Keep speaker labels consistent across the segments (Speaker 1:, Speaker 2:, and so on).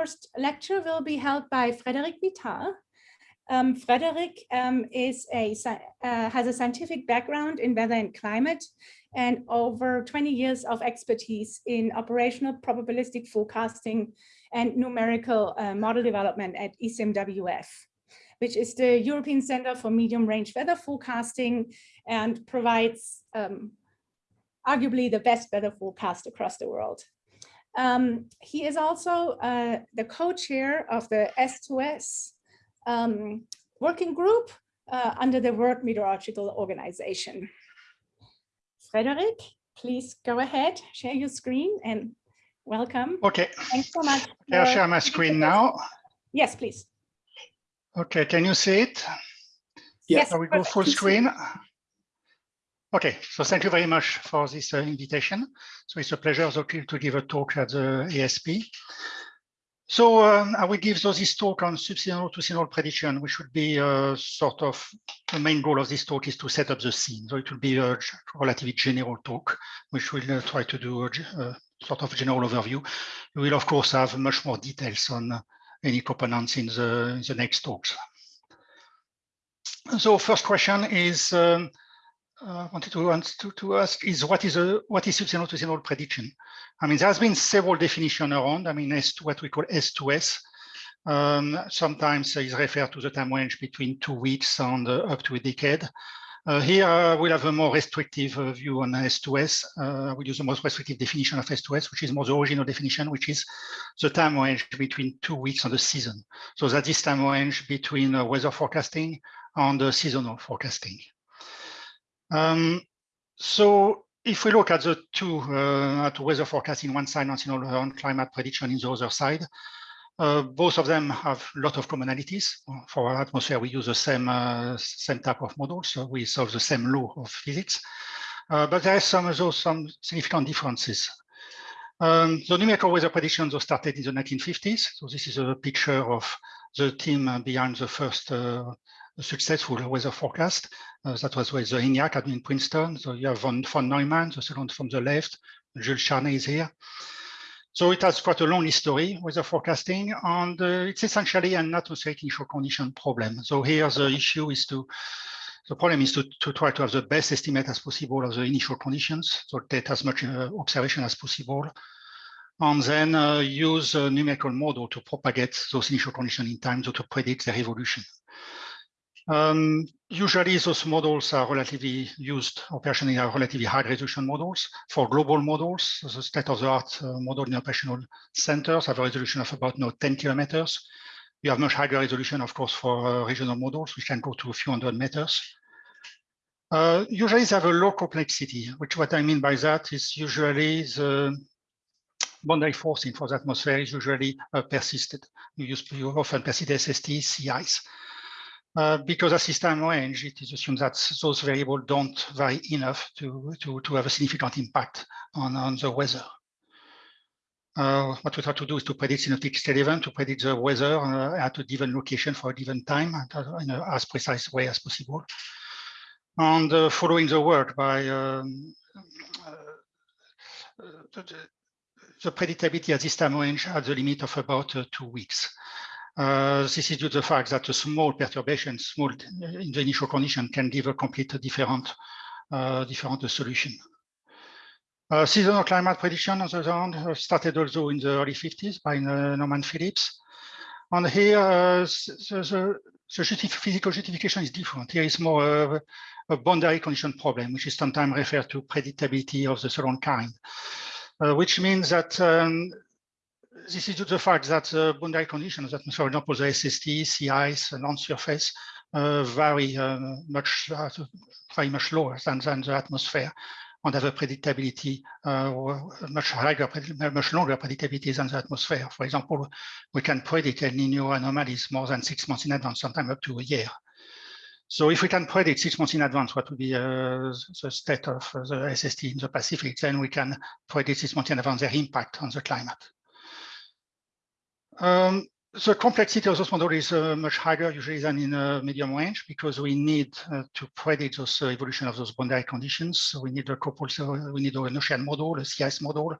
Speaker 1: first lecture will be held by Frédéric Vitart. Um, Frédéric um, is a, uh, has a scientific background in weather and climate and over 20 years of expertise in operational probabilistic forecasting and numerical uh, model development at ECMWF, which is the European Center for Medium Range Weather Forecasting and provides um, arguably the best weather forecast across the world. Um, he is also uh, the co-chair of the S2S um, working group uh, under the World Meteorological Organization. Frederick, please go ahead, share your screen and welcome.
Speaker 2: Okay.
Speaker 1: Thanks so much.
Speaker 2: I'll share my screen now.
Speaker 1: Yes, please.
Speaker 2: Okay, can you see it?
Speaker 1: Yes.
Speaker 2: we go full screen? Okay, so thank you very much for this uh, invitation. So it's a pleasure to give a talk at the ASP. So um, I will give so this talk on subseasonal to seasonal prediction, which would be uh, sort of the main goal of this talk is to set up the scene. So it will be a relatively general talk, which will uh, try to do a, a, sort of general overview. We will, of course, have much more details on uh, any components in the, in the next talks. So first question is, um, uh, wanted to, to, to ask is what is a what is subseasonal to seasonal prediction? I mean, there's been several definitions around. I mean, S to what we call S2S. Um, sometimes is referred to the time range between two weeks and uh, up to a decade. Uh, here uh, we'll have a more restrictive uh, view on S2S. Uh, we'll use the most restrictive definition of S2S, which is more the original definition, which is the time range between two weeks and the season. So that is time range between uh, weather forecasting and seasonal forecasting. Um, so if we look at the two, uh, at weather forecasting one side and seasonal climate prediction in the other side, uh, both of them have a lot of commonalities. For our atmosphere, we use the same uh, same type of models, so we solve the same law of physics. Uh, but there are some also some significant differences. Um, the numerical weather predictions started in the 1950s. So this is a picture of the team behind the first uh, successful weather forecast. Uh, that was with the ENIAC in Princeton. So you have von, von Neumann, the second from the left. Jules Charney is here. So it has quite a long history with the forecasting, and uh, it's essentially an atmospheric initial condition problem. So here the issue is to, the problem is to, to try to have the best estimate as possible of the initial conditions, so get as much uh, observation as possible, and then uh, use a numerical model to propagate those initial conditions in time, so to predict their evolution. Um, usually those models are relatively used operationally are relatively high resolution models. For global models, the state-of-the-art uh, model in operational centers have a resolution of about no 10 kilometers. You have much higher resolution, of course, for uh, regional models, which can go to a few hundred meters. Uh, usually they have a low complexity, which what I mean by that is usually the boundary forcing for the atmosphere is usually uh, persisted. You, use, you often persist SST, ice. Uh, because as system range, it is assumed that those variables don't vary enough to, to, to have a significant impact on, on the weather. Uh, what we try to do is to predict synoptic state event, to predict the weather uh, at a given location for a given time in a, as precise way as possible. And uh, following the work by um, uh, the, the, predictability at this time range at the limit of about two weeks. Uh, this is due to the fact that a small perturbation, small in the initial condition, can give a complete different, uh, different solution. Uh, seasonal climate prediction, on the other hand, uh, started also in the early 50s by uh, Norman Phillips. And here, uh, the, the physical justification is different. Here is more a boundary condition problem, which is sometimes referred to predictability of the second kind, which means that um, this is due to the fact that the boundary conditions for example, the SST, sea ice, and land surface uh, vary uh, much, uh, very much lower than, than the atmosphere and have a predictability uh, much higher, much longer predictability than the atmosphere. For example, we can predict El Nino anomalies more than six months in advance, sometimes up to a year. So if we can predict six months in advance what will be uh, the state of the SST in the Pacific, then we can predict six months in advance their impact on the climate. Um, the complexity of those models is uh, much higher usually than in a medium range because we need uh, to predict those uh, evolution of those boundary conditions. So we need a couple, so we need an ocean model, a sea ice model.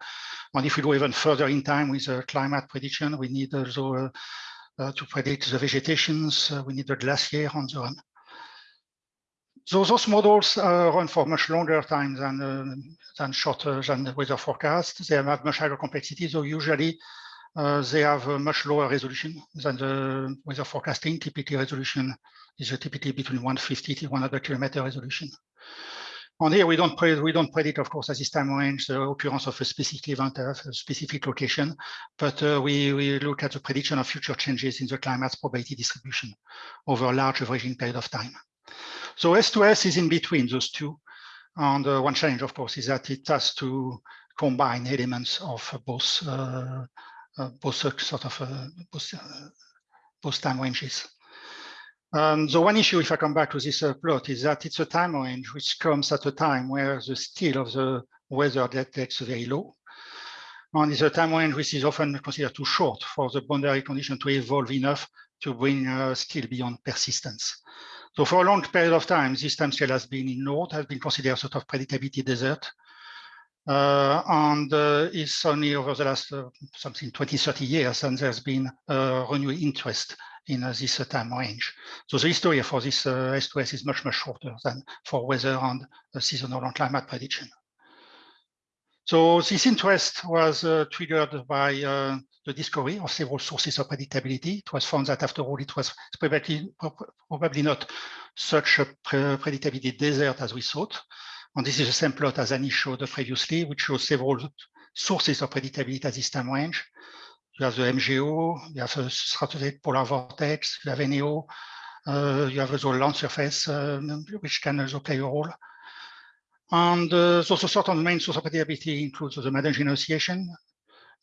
Speaker 2: And if we go even further in time with a climate prediction, we need also uh, uh, to predict the vegetations, uh, we need a glacier and so on. So those models run for much longer time than, than shorter than the weather forecast. They have much higher complexity. So usually uh, they have a much lower resolution than the weather forecasting. TPT resolution is a TPT between 150 to 100 kilometer resolution. On here, we don't predict, we don't predict, of course, at this time range the occurrence of a specific event at a specific location, but uh, we, we look at the prediction of future changes in the climate's probability distribution over a large averaging period of time. So S2S is in between those two. And uh, one challenge, of course, is that it has to combine elements of both uh, both sort of both, time ranges. Um, the one issue, if I come back to this uh, plot, is that it's a time range which comes at a time where the still of the weather depth very low. And it's a time range which is often considered too short for the boundary condition to evolve enough to bring uh, still beyond persistence. So for a long period of time, this time scale has been ignored, has been considered sort of predictability desert. Uh, and uh, it's only over the last uh, something 20, 30 years, and there's been a renewed interest in this time range. So the history for this S2S is much, much shorter than for weather and seasonal and climate prediction. So this interest was uh, triggered by uh, the discovery of several sources of predictability. It was found that after all, it was probably, probably not such a predictability desert as we thought. And this is the same plot as Annie showed previously, which shows several sources of predictability at this time range. You have the MJO, you have the stratospheric polar vortex, you have NEO, uh, you have also land surface, uh, which can also play a role. And uh, also certain main source of predictability includes the Madden Association,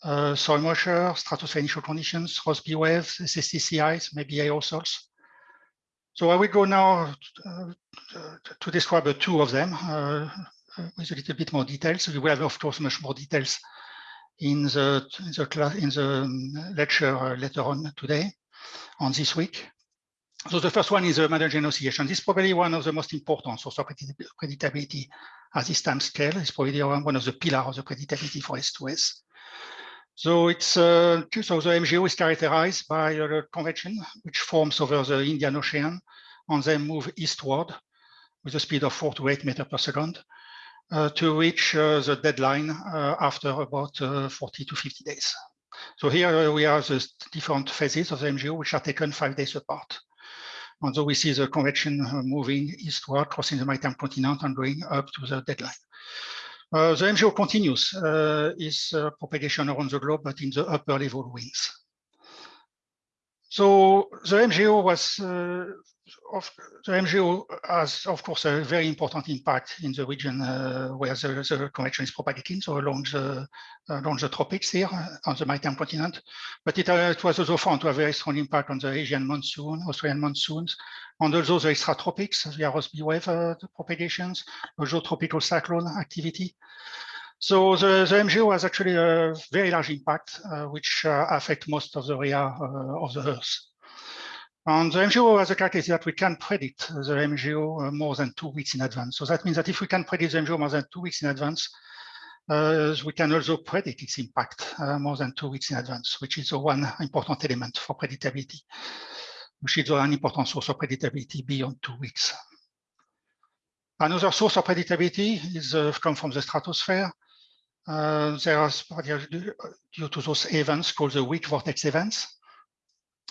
Speaker 2: uh, soil moisture, stratospheric initial conditions, Rossby waves, SSTCIs, maybe aerosols. So I will go now uh, to describe two of them uh, with a little bit more details. You will have, of course, much more details in the in the class in the um, lecture uh, later on today, on this week. So the first one is the Madden oscillation. This is probably one of the most important source of predictability at this time scale. It's probably one of the pillars of the predictability for S2S. So it's uh, so the MJO is characterized by a convection which forms over the Indian Ocean and then move eastward with a speed of four to eight meters per second uh, to reach uh, the dateline uh, after about uh, 40 to 50 days. So here uh, we have the different phases of the MJO which are taken five days apart. And so we see the convection moving eastward, crossing the maritime continent and going up to the dateline. Uh, the MJO continues uh, its uh, propagation around the globe, but in the upper level wings. So the MJO was, uh, of, the MJO has, of course, a very important impact in the region uh, where the, the, convection is propagating, so along the, along the tropics here on the maritime continent. But it, uh, it was also found to have a very strong impact on the Asian monsoon, Australian monsoons, and also the extratropics, the Rossby wave uh, propagations, also tropical cyclone activity. So the, the MJO has actually a very large impact, uh, which uh, affect most of the area uh, of the Earth. And the MJO has a characteristic that we can predict the MJO uh, more than two weeks in advance. So that means that if we can predict the MJO more than two weeks in advance, uh, we can also predict its impact uh, more than two weeks in advance, which is the one important element for predictability, which is an important source of predictability beyond two weeks. Another source of predictability is uh, come from the stratosphere. Uh, there are due to those events called the weak vortex events.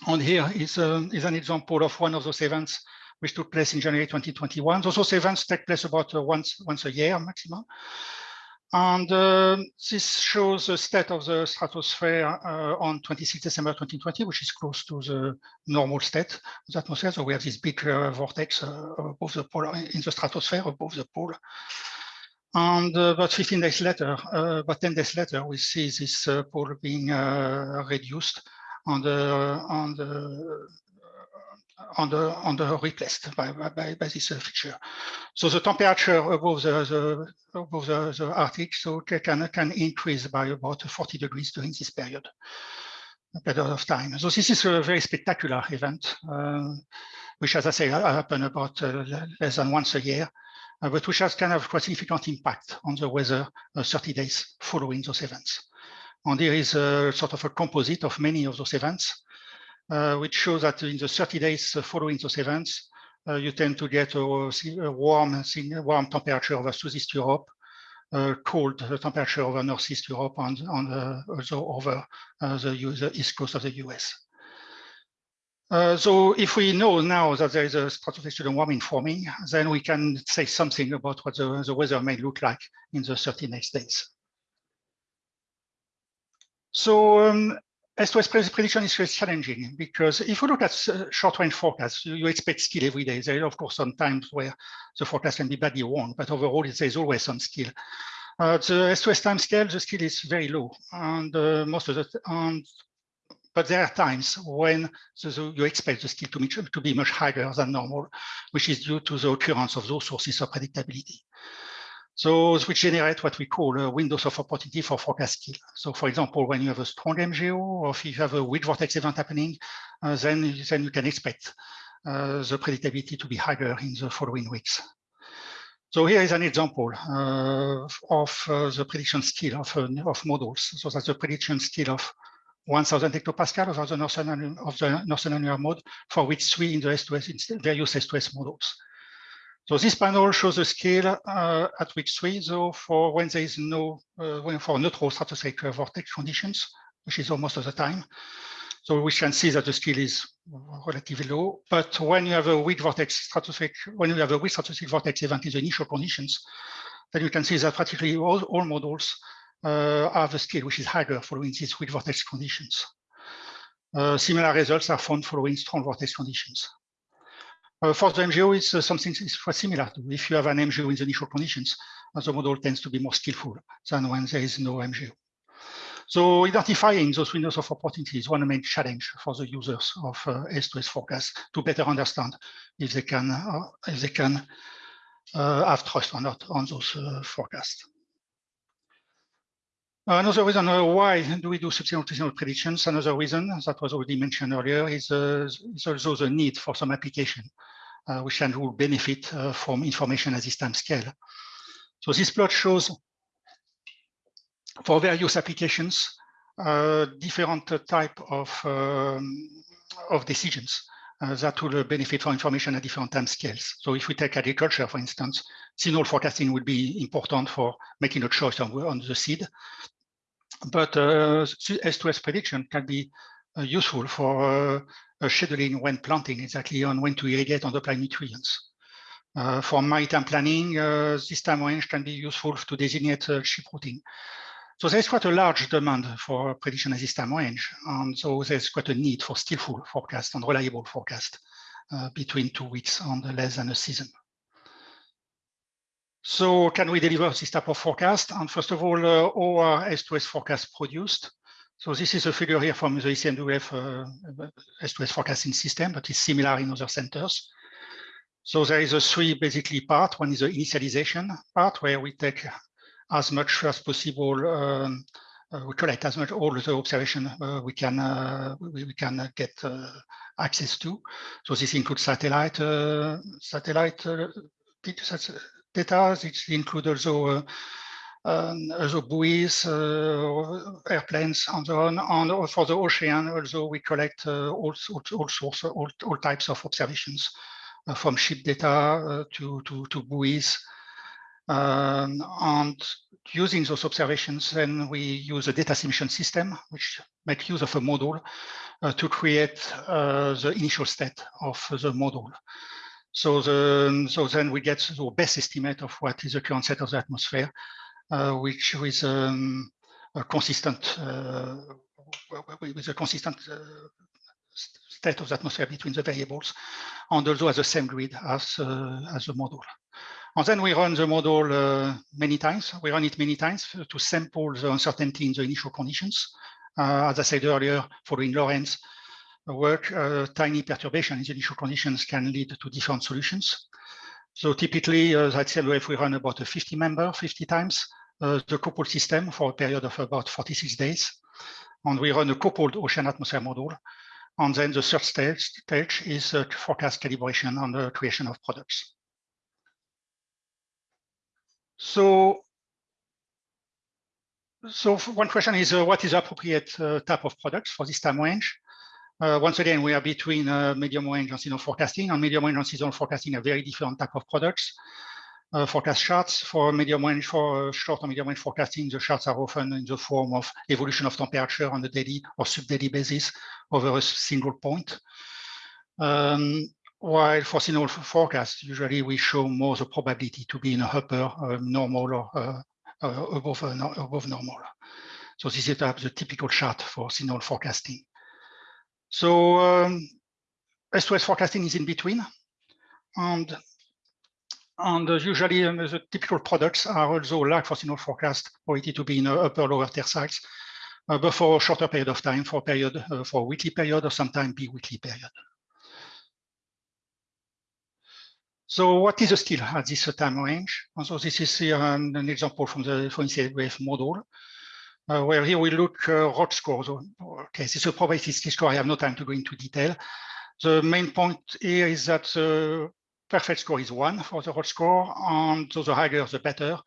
Speaker 2: And here is, um, is an example of one of those events which took place in January 2021. Those, events take place about uh, once, once a year maximum. And uh, this shows the state of the stratosphere uh, on 26 December 2020, which is close to the normal state of the atmosphere. So we have this big uh, vortex uh, above the pole in the stratosphere above the pole. And uh, about 15 days later, about 10 days later, we see this pole being reduced on the on the on the on the replaced by by, by this feature. So the temperature above the, the above the, the Arctic so can can increase by about 40 degrees during this period. period of time. So this is a very spectacular event, uh, which, as I say, happen about uh, less than once a year, uh, but which has kind of quite significant impact on the weather 30 days following those events. And there is a sort of a composite of many of those events, which shows that in the 30 days following those events, you tend to get a, a warm, warm temperature over Southeast Europe, uh, cold temperature over Northeast Europe and, and uh, also over uh, the, the, east coast of the US. Uh, so if we know now that there is a stratospheric warming forming, then we can say something about what the, the weather may look like in the 30 next days. So um, S2S prediction is challenging because if you look at uh, short-range forecasts, you, you, expect skill every day. There are, of course, some times where the forecast can be badly wrong, but overall, there's always some skill. Uh, the S2S time scale, the skill is very low, and uh, most of the and but there are times when the, the, you expect the skill to, be, to be much higher than normal, which is due to the occurrence of those sources of predictability. So which generate what we call a windows of opportunity for forecast skill. So for example, when you have a strong MJO or if you have a weak vortex event happening, uh, then, then you can expect uh, the predictability to be higher in the following weeks. So here is an example uh, of uh, the prediction skill of, uh, of models. So that's the prediction skill of 1000 hectopascal of the Northern, of the Northern annular mode for which three in the S2S, various S2S models. So this panel shows the scale uh, at week three, though, for when there is no, uh, when for neutral stratospheric vortex conditions, which is almost of the time. So we can see that the scale is relatively low, but when you have a weak vortex stratospheric, when you have a weak stratospheric vortex event in the initial conditions, then you can see that practically all, all models uh, have a scale which is higher following these weak vortex conditions. Uh, similar results are found following strong vortex conditions. Uh, for the MJO, it's uh, something quite similar. To if you have an MJO in the initial conditions, uh, the model tends to be more skillful than when there is no MJO. So identifying those windows of opportunity is one main challenge for the users of uh, S2S forecast to better understand if they can uh, if they can uh, have trust or not on those forecasts. Another reason why do we do subsequent predictions, another reason that was already mentioned earlier is, is also the need for some application uh, which can will benefit uh, from information at this time scale. So this plot shows for various applications, uh, different type of, um, of decisions uh, that will benefit from information at different time scales. So if we take agriculture, for instance, signal forecasting would be important for making a choice on, on the seed. But uh, S2S prediction can be uh, useful for uh, scheduling when planting, exactly on when to irrigate and apply nutrients. Uh, for maritime planning, uh, this time range can be useful to designate uh, ship routing. So there's quite a large demand for prediction at this time range. And so there's quite a need for skillful forecast and reliable forecast uh, between two weeks and less than a season. So can we deliver this type of forecast? And first of all, uh, our S2S forecast produced. So this is a figure here from the ECMWF uh, S2S forecasting system, but it's similar in other centers. So there is a three basically part. One is the initialization part where we take as much as possible, um, uh, we collect as much all the observation uh, we can uh, we, we, can uh, get uh, access to. So this includes satellite satellite data. It includes also um, also buoys, uh, airplanes, and so on. And for the ocean, also we collect uh, all, all, all, source, all, all types of observations, uh, from ship data to, to, to buoys. Um, and using those observations, then we use a data assimilation system, which makes use of a model uh, to create uh, the initial state of the model. So, the, so then we get the best estimate of what is the current state of the atmosphere uh, which is um, a consistent uh, with a consistent uh, state of the atmosphere between the variables, and also has the same grid as as the model. And then we run the model uh, many times. We run it many times to sample the uncertainty in the initial conditions. Uh, as I said earlier, following Lorenz work, uh, tiny perturbation in initial conditions can lead to different solutions. So typically, uh, at CLOF, we run about a 50 member 50 times uh, the couple system for a period of about 46 days. And we run a coupled ocean atmosphere model. And then the third stage, stage is uh, forecast calibration on the creation of products. So, so one question is, uh, what is appropriate uh, type of products for this time range? Uh, once again, we are between uh, medium range and seasonal forecasting. And medium range and seasonal forecasting are very different type of products. Uh, forecast charts for medium range, for uh, short and medium range forecasting, the charts are often in the form of evolution of temperature on a daily or sub-daily basis over a single point. Um, while for seasonal forecast, usually we show more the probability to be in a upper uh, normal or uh, above, above normal. So this is the typical chart for seasonal forecasting. So um, S2S forecasting is in between. And, and usually um, the typical products are also like for seasonal forecast, or it to be in upper lower terciles, uh, but for a shorter period of time, for period, uh, for a weekly period or sometimes bi-weekly period. So what is the skill at this time range? And so this is here um, an example from the for wave model uh, where here we look uh, ROC scores. Okay, this is a probability score. I have no time to go into detail. The main point here is that the perfect score is one for the ROC score, and so the higher the better.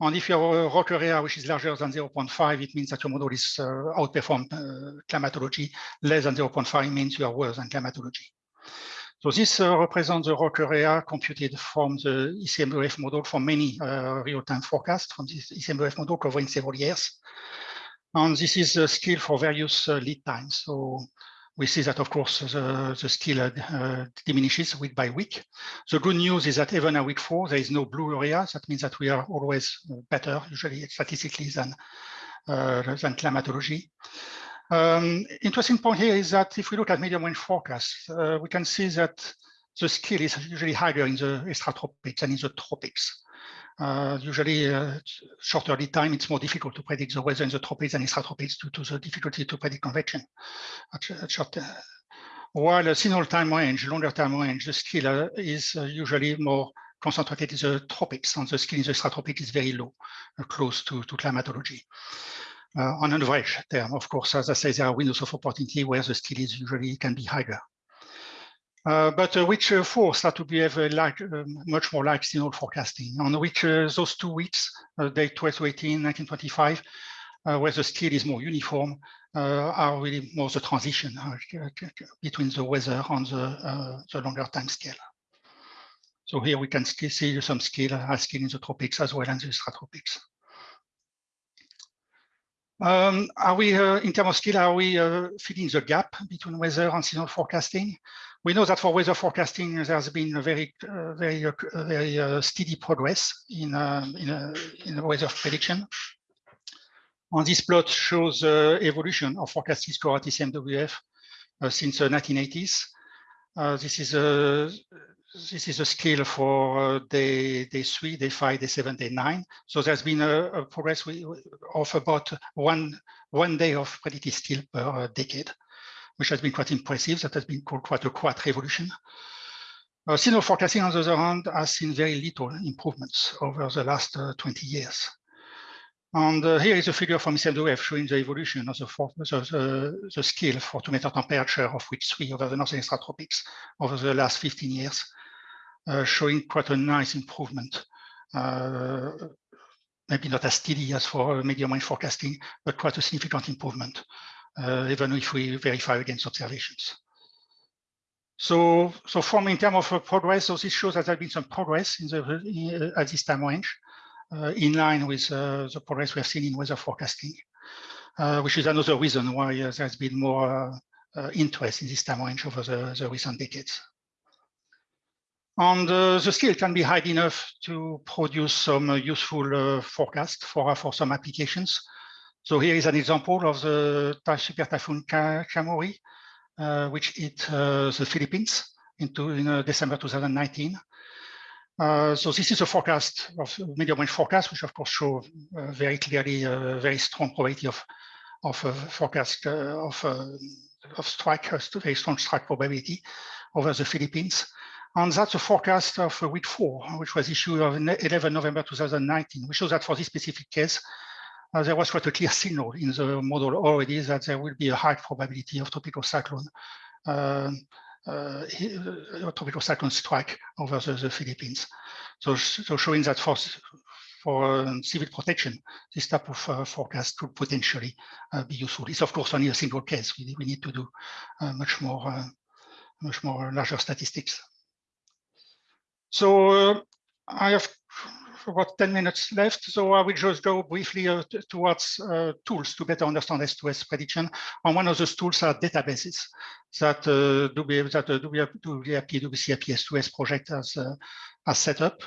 Speaker 2: And if your have a ROC area which is larger than 0.5, it means that your model is uh, outperformed uh, climatology. Less than 0.5 means you are worse than climatology. So this uh, represents the ROC area computed from the ECMWF model for many uh, real-time forecasts from this ECMWF model covering several years. And this is a skill for various uh, lead times. So we see that, of course, the, the skill uh, diminishes week by week. The good news is that even at week four, there is no blue area. That means that we are always better, usually statistically, than, uh, than climatology. Um, interesting point here is that if we look at medium range forecasts, uh, we can see that the skill is usually higher in the extratropics than in the tropics. Uh, usually uh, shorter lead time, it's more difficult to predict the weather in the tropics and extratropics due to the difficulty to predict convection at, at short, uh, while a single time range, longer time range, the skill uh, is uh, usually more concentrated in the tropics and the skill in the extratropics is very low, close to, to climatology uh, on an average term. Of course, as I say, there are windows of opportunity where the skill is usually can be higher. Uh, but uh, which uh, four start to behave like um, much more like seasonal forecasting, on which those two weeks, day 12 to 18, 1925, uh, where the skill is more uniform, are really more the transition between the weather and the, the longer time scale. So here we can still see some skill, high skill in the tropics as well as the extratropics. Um, are we, uh, in terms of skill, are we uh, filling the gap between weather and seasonal forecasting? We know that for weather forecasting, there's been a very, uh, very, uh, very uh, steady progress in um, in, in weather prediction. And this plot shows the evolution of forecasting score at ECMWF since the 1980s. this is a this is a scale for uh, day, day three, day five, day seven, day nine. So there's been a, a progress of about one, one day of predicted skill per uh, decade, which has been quite impressive. That has been called quite a quad revolution. Uh, seasonal forecasting, on the other hand, has seen very little improvements over the last uh, 20 years. And uh, here is a figure from ECMWF showing the evolution of the, for, the, the, the, scale for to meter temperature of which three over the northern extratropics over the last 15 years. Uh, showing quite a nice improvement. Uh, maybe not as steady as for medium range forecasting, but quite a significant improvement, even if we verify against observations. So, so from in terms of progress, so this shows that there has been some progress in the in, at this time range, uh, in line with uh, the progress we have seen in weather forecasting, uh, which is another reason why there's been more interest in this time range over the, the recent decades. And uh, the skill can be high enough to produce some uh, useful uh, forecast for, for some applications. So here is an example of the super typhoon Kammuri, uh, which hit uh, the Philippines into in uh, December 2019. Uh, so this is a forecast of medium range forecast, which of course show uh, very clearly a very strong probability of of forecast of of strike, a very strong strike probability over the Philippines. And that's a forecast of week four, which was issued on 11 November 2019, which shows that for this specific case, uh, there was quite a clear signal in the model already that there will be a high probability of tropical cyclone, uh, uh, tropical cyclone strike over the, the Philippines. So, so, showing that for for um, civil protection, this type of uh, forecast could potentially uh, be useful. It's of course only a single case. We, we need to do uh, much more, much more larger statistics. So I have about 10 minutes left, so I will just go briefly uh, towards uh, tools to better understand S2S prediction. And one of those tools are databases that uh, that uh, WP, WCRP S2S project has, uh, has set up.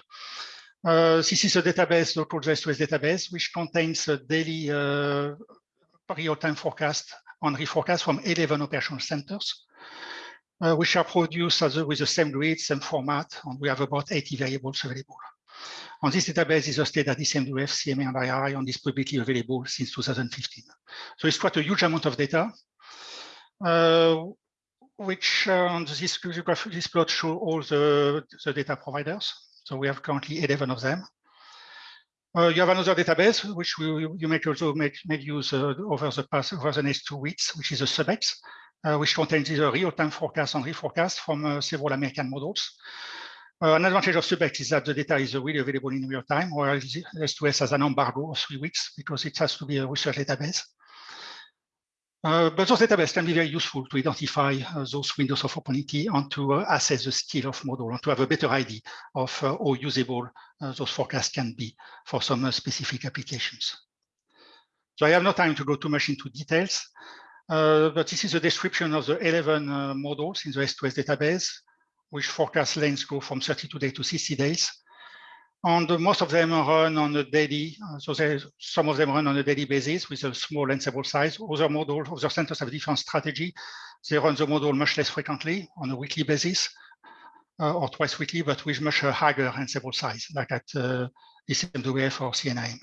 Speaker 2: Uh, this is a database, the called S2S database, which contains a daily real-time forecast and reforecast from 11 operational centers. Uh, which are produced a, with the same grid, same format, and we have about 80 variables available. And this database is hosted at ECMWF, CMA, and IRI, and is publicly available since 2015. So it's quite a huge amount of data, uh, which uh, on this, this plot show all the, the data providers. So we have currently 11 of them. Uh, you have another database, which we, you may also make, make use uh, over the past over the next two weeks, which is a SubX, uh, which contains a real-time forecast and reforecast from uh, several American models. Uh, an advantage of SubX is that the data is really available in real time, whereas S2S has an embargo of three weeks because it has to be a research database. Uh, but those databases can be very useful to identify uh, those windows of opportunity and to uh, assess the skill of model and to have a better idea of how usable those forecasts can be for some specific applications. So I have no time to go too much into details. Uh, but this is a description of the 11 uh, models in the S2S database, which forecast lengths go from 32 days to 60 days. And uh, most of them run on a daily, uh, so some of them run on a daily basis with a small and sample size. Other models, other centers have different strategy. They run the model much less frequently on a weekly basis uh, or twice weekly, but with much higher and sample size, like at uh, ECMWF or CNIM.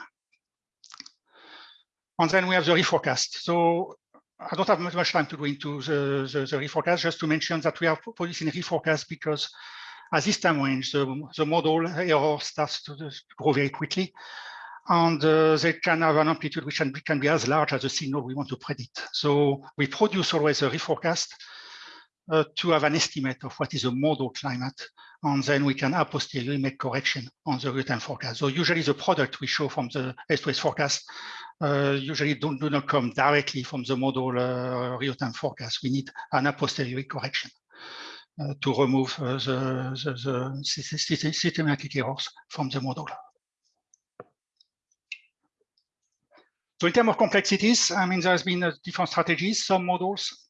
Speaker 2: And then we have the reforecast. So I don't have much time to go into the, the, the reforecast, just to mention that we are producing reforecast because at this time range, the, the model error starts to grow very quickly. And uh, they can have an amplitude which can be, can be, as large as the signal we want to predict. So we produce always a reforecast uh, to have an estimate of what is a model climate. And then we can a posteriori make correction on the real-time forecast. So usually the product we show from the S2S forecast usually don't, do not come directly from the model uh, real-time forecast. We need an a posteriori correction uh, to remove uh, the, the, the systematic errors from the model. So in terms of complexities, I mean, there's been uh, different strategies. Some models,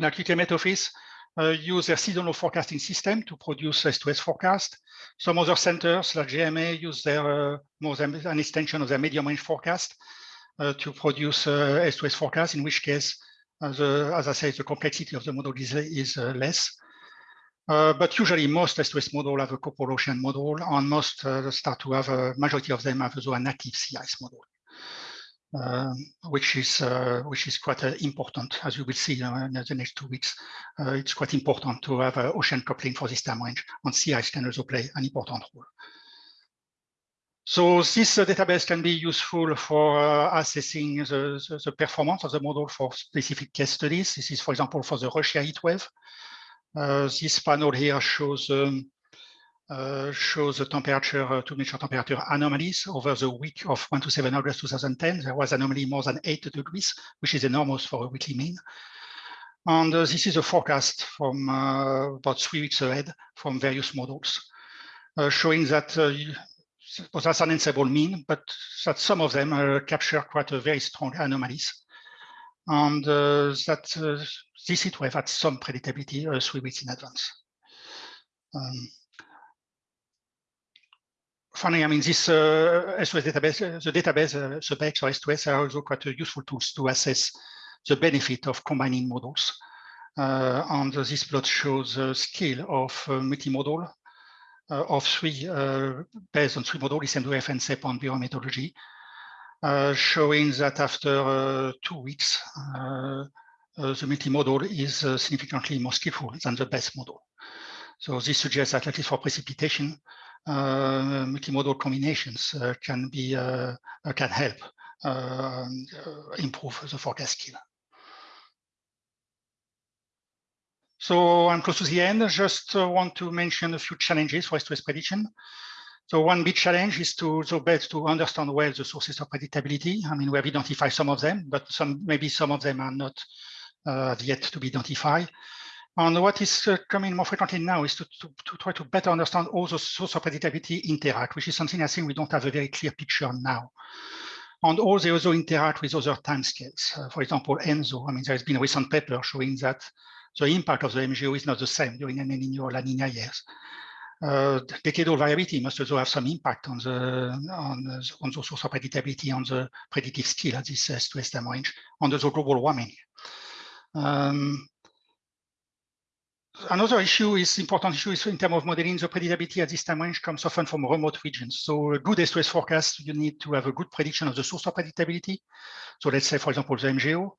Speaker 2: like UTM Office, uh, use their seasonal forecasting system to produce S2S forecast. Some other centers, like JMA, use their uh, more than an extension of their medium range forecast uh, to produce S2S uh, forecast, in which case, uh, the, as I say, the complexity of the model is, is less. but usually most S2S model have a co-pollution model and most start to have a majority of them have also a native sea ice model. Uh, which is uh, which is quite uh, important, as you will see in the next two weeks. it's quite important to have ocean coupling for this time range, and sea ice can also play an important role. So this uh, database can be useful for uh, assessing the, the, the, performance of the model for specific case studies. This is, for example, for the Russia heat wave. Uh, this panel here shows um, uh, shows the temperature uh, to measure temperature anomalies over the week of 1 to 7 August 2010. There was an anomaly more than 8 degrees, which is enormous for a weekly mean. And uh, this is a forecast from about three weeks ahead from various models, showing that well, that's an unstable mean, but that some of them uh, capture quite a very strong anomalies. And uh, that uh, this heat wave had some predictability uh, three weeks in advance. Um, finally, I mean, this uh, S2S database, uh, the database, uh, SubX or S2S are also quite useful tools to assess the benefit of combining models. and this plot shows the scale of multimodal uh, of three, uh, based on three models, ECMWF and CEP on biomethodology, uh, showing that after two weeks, the multi-model is significantly more skillful than the best model. So this suggests that at least for precipitation, uh, multimodal combinations uh, can be uh, can help uh, improve the forecast skill. So I'm close to the end. I just uh, want to mention a few challenges for S2S prediction. So one big challenge is to so best to understand well the sources of predictability. I mean, we have identified some of them, but some maybe some of them are not uh, yet to be identified. And what is uh, coming more frequently now is to, to, to, try to better understand all the sources of predictability interact, which is something I think we don't have a very clear picture now. And all they also interact with other timescales. Uh, for example, ENSO. I mean, there's been a recent paper showing that the impact of the MJO is not the same during El Nino or La Nina years. Uh, decadal variability must also have some impact on the on the, on the source of predictability on the predictive skill at this S2S time range on the global warming. Um, another issue is important issue is in terms of modeling the predictability at this time range comes often from remote regions. So a good S2S forecast, you need to have a good prediction of the source of predictability. So let's say, for example, the MJO.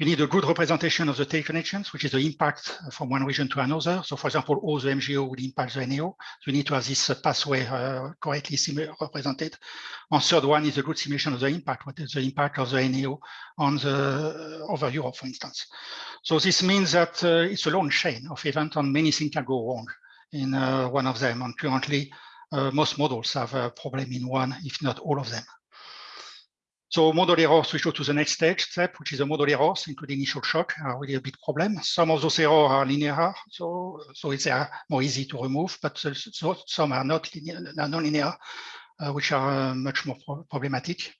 Speaker 2: You need a good representation of the teleconnections, which is the impact from one region to another. So for example, all the MJO will impact the NAO. So you need to have this uh, pathway uh, correctly represented. And third one is a good simulation of the impact. What is the impact of the NAO on the uh, over Europe, for instance. So this means that uh, it's a long chain of events and many things can go wrong in uh, one of them. And currently, uh, most models have a problem in one, if not all of them. So model errors, we go to the next stage step, which is a model errors, including initial shock, are really a big problem. Some of those errors are linear, so so it's uh, more easy to remove, but so, some are not linear, non-linear, uh, which are uh, much more pro problematic.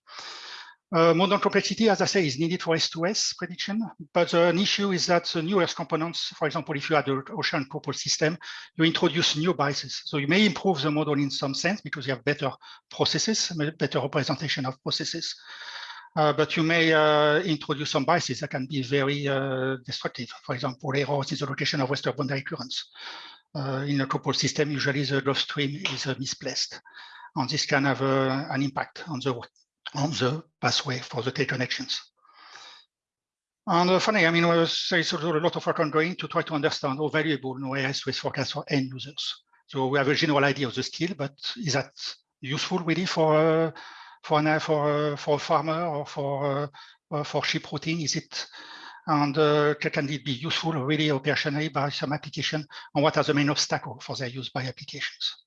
Speaker 2: Uh, model complexity, as I say, is needed for S2S prediction, but uh, an issue is that the new Earth components, for example, if you had an ocean coupled system, you introduce new biases. So you may improve the model in some sense because you have better processes, better representation of processes. Uh, but you may uh, introduce some biases that can be very uh, destructive. For example, errors in the location of western boundary currents. Uh, in a coupled system, usually the Gulf Stream is misplaced. And this can have an impact on the on the pathway for the teleconnections. And uh, funny, I mean, there's a lot of work ongoing to try to understand how valuable no S2S forecast for end users. So we have a general idea of the skill, but is that useful really for uh, for an, for uh, for a farmer or for uh, uh for sheep routing? Is it and uh, can it be useful really operationally by some application? And what are the main obstacles for their use by applications?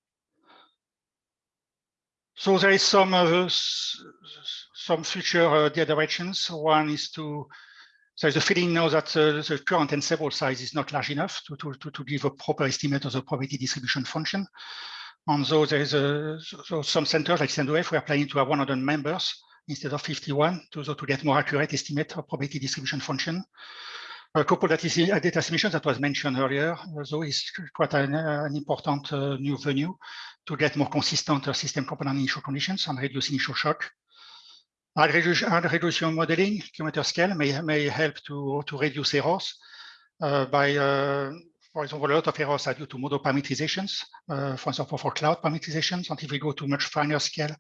Speaker 2: So there is some uh, some future uh, directions. One is to there's a feeling now that uh, the current ensemble size is not large enough to, to, to, to, give a proper estimate of the probability distribution function. And so there is a, so some centers like CNOF, we are planning to have 100 members instead of 51 to, to get more accurate estimate of probability distribution function. A couple that is a data submission that was mentioned earlier, so is quite an, uh, an important uh, new venue to get more consistent uh, system component initial conditions and reduce initial shock. Hard resolution modeling, kilometer scale may, may help to, to reduce errors uh, by, uh, for example, a lot of errors are due to model parameterizations, uh, for example, for cloud parameterizations. And if we go to much finer scale,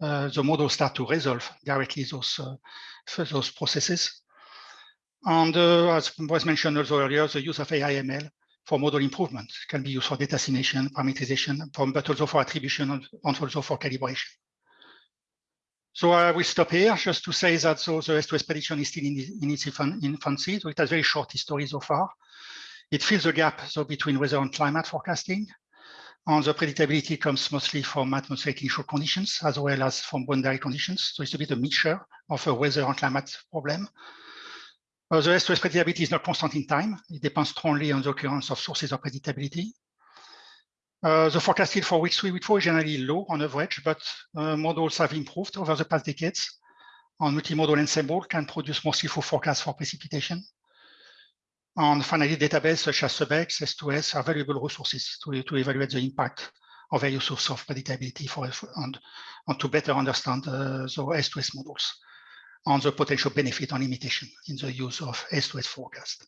Speaker 2: the models start to resolve directly those, those processes. And uh, as was mentioned also earlier, the use of AIML for model improvement can be used for data assimilation, parameterization, but also for attribution and also for calibration. So I will stop here just to say that so the S2S prediction is still in, in its infancy, so it has very short history so far. It fills the gap so between weather and climate forecasting. And the predictability comes mostly from atmospheric initial conditions as well as from boundary conditions. So it's a bit a mixture of a weather and climate problem. Uh, the S2S predictability is not constant in time. It depends strongly on the occurrence of sources of predictability. Uh, the forecast for week three, week four is generally low on average, but uh, models have improved over the past decades. And multimodal ensemble can produce more skillful forecasts for precipitation. And finally, databases such as SubX, S2S are valuable resources to, to evaluate the impact of various sources of predictability for, and, and to better understand uh, the S2S models on the potential benefit on limitation in the use of S2S forecast.